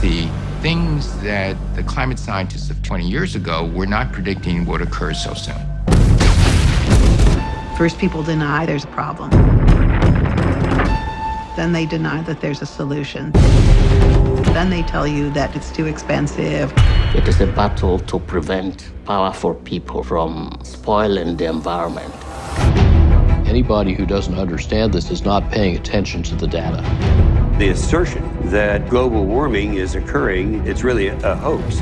see things that the climate scientists of 20 years ago were not predicting would occur so soon. First, people deny there's a problem. Then they deny that there's a solution. Then they tell you that it's too expensive. It is a battle to prevent powerful people from spoiling the environment. Anybody who doesn't understand this is not paying attention to the data. The assertion that global warming is occurring, it's really a hoax.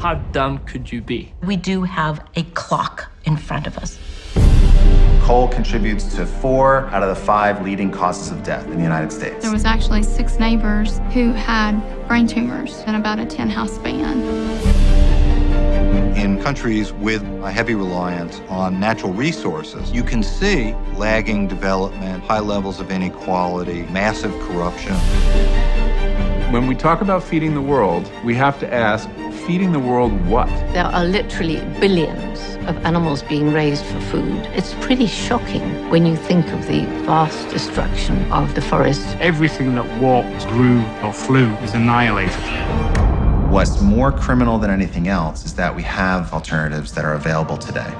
How dumb could you be? We do have a clock in front of us. Coal contributes to four out of the five leading causes of death in the United States. There was actually six neighbors who had brain tumors in about a 10-house span. In countries with a heavy reliance on natural resources, you can see lagging development, high levels of inequality, massive corruption. When we talk about feeding the world, we have to ask, feeding the world what? There are literally billions of animals being raised for food. It's pretty shocking when you think of the vast destruction of the forest. Everything that walked, grew, or flew is annihilated. What's more criminal than anything else is that we have alternatives that are available today.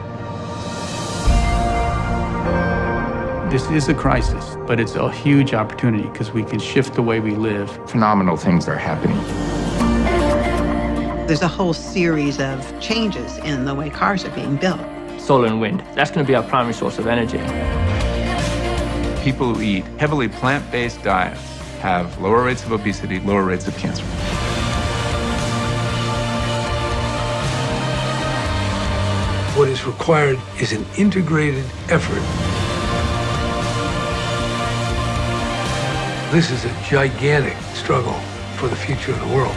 This is a crisis, but it's a huge opportunity because we can shift the way we live. Phenomenal things are happening. There's a whole series of changes in the way cars are being built. Solar and wind. That's going to be our primary source of energy. People who eat heavily plant-based diets have lower rates of obesity, lower rates of cancer. What is required is an integrated effort. This is a gigantic struggle for the future of the world.